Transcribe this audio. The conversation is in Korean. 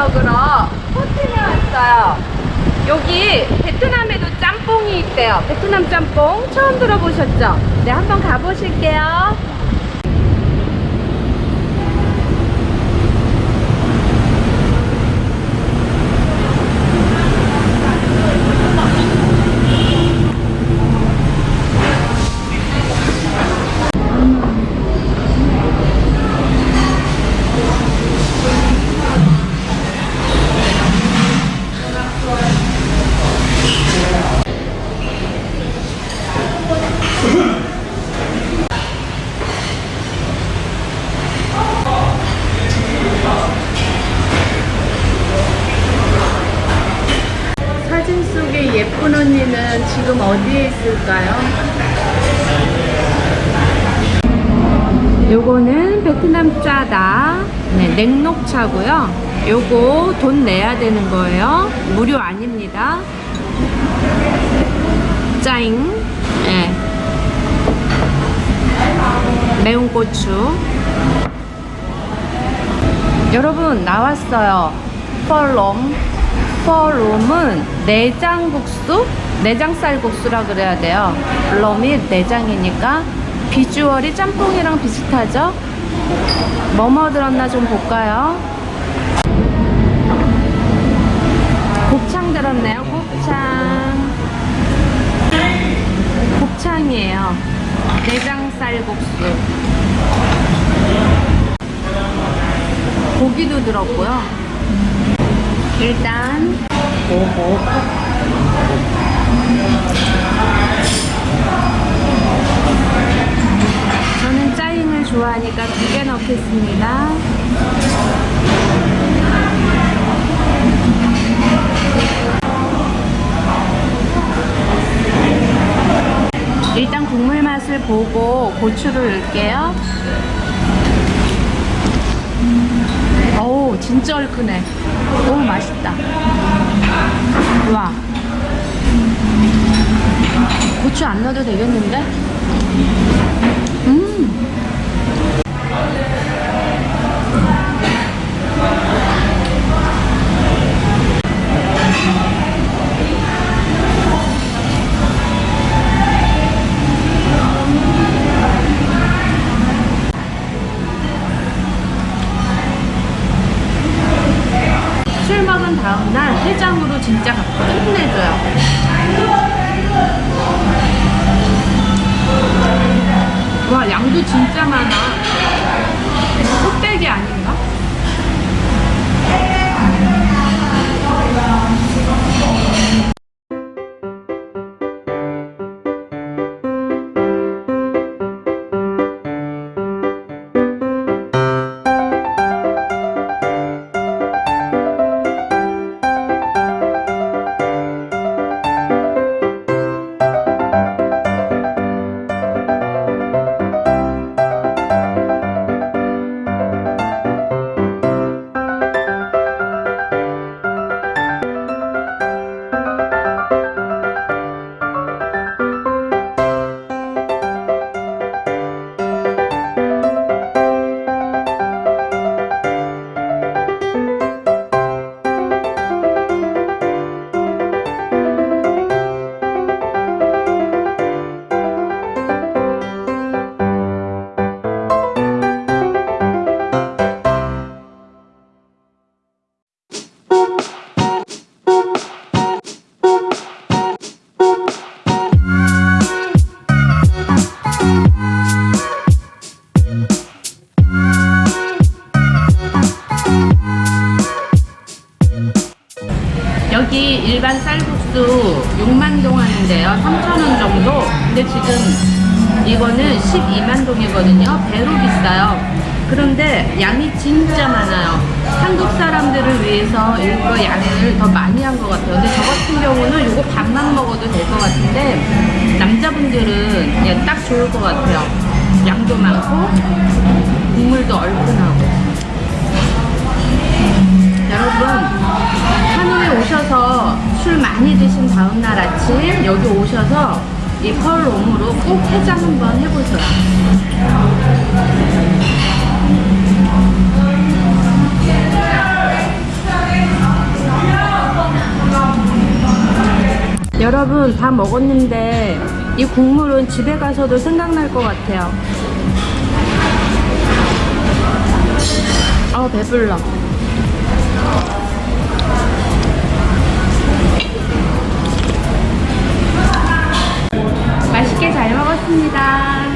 먹으러 호텔에 왔어요. 여기 베트남에도 짬뽕이 있대요. 베트남 짬뽕 처음 들어보셨죠? 네, 한번 가보실게요. 사진 속의 예쁜 언니는 지금 어디에 있을까요? 요거는 베트남 짜다. 네, 냉녹차고요. 요거 돈 내야 되는 거예요. 무료 아닙니다. 짜잉. 네. 매운 고추. 여러분 나왔어요. 펄롬. 펄롬은 내장국수? 내장쌀국수라 그래야 돼요. 럼이 내장이니까 비주얼이 짬뽕이랑 비슷하죠? 뭐뭐 들었나 좀 볼까요? 곱창 들었네요 곱창. 곱창이에요. 내장쌀국수. 고기도 들었고요. 일단. 오호 넣겠습니다. 일단 국물 맛을 보고 고추를 넣을게요. 어우 진짜 얼큰해. 너무 맛있다. 와. 고추 안 넣어도 되겠는데? 음 술 먹은 다음날 해장으로 진짜 끝내줘요. 와 양도 진짜 많아. 흑백이 아닌가? 일반 쌀국수 6만 동 하는데요. 3,000원 정도. 근데 지금 이거는 12만 동이거든요. 배로 비싸요. 그런데 양이 진짜 많아요. 한국 사람들을 위해서 이거 양을 더 많이 한 것 같아요. 근데 저 같은 경우는 이거 반만 먹어도 될 것 같은데 남자분들은 그냥 딱 좋을 것 같아요. 양도 많고 여기 오셔서 이 펄웜으로 꼭 해장 한번 해보셔요. 여러분 다 먹었는데 이 국물은 집에 가서도 생각날 것 같아요. 아 배불러. 반갑습니다.